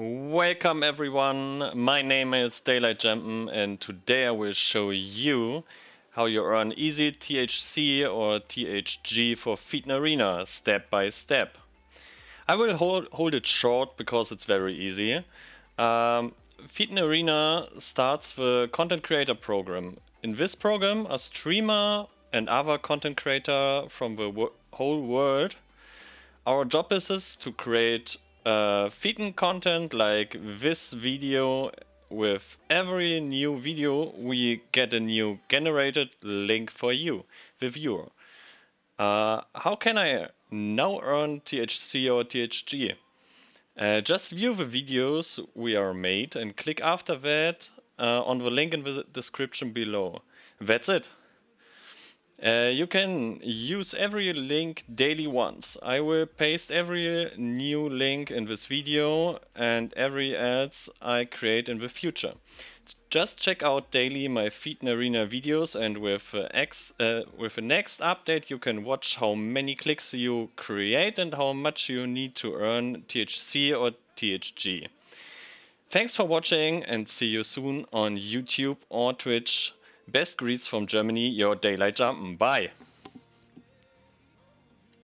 Welcome everyone, my name is Daylight Jampen and today I will show you how you earn easy THC or THG for Thetan Arena step by step. I will hold, hold it short because it's very easy. Um, Thetan Arena starts the content creator program. In this program a streamer and other content creator from the whole world. Our job is to create uh, feeding content like this video with every new video we get a new generated link for you, the viewer. Uh, how can I now earn THC or THG? Uh, just view the videos we are made and click after that uh, on the link in the description below. That's it. Uh, you can use every link daily once. I will paste every new link in this video and every ads I create in the future. Just check out daily my Thetan Arena videos and with, uh, X, uh, with the next update you can watch how many clicks you create and how much you need to earn THC or THG. Thanks for watching and see you soon on YouTube or Twitch. Best greets from Germany, your Daylight Jampen. Bye.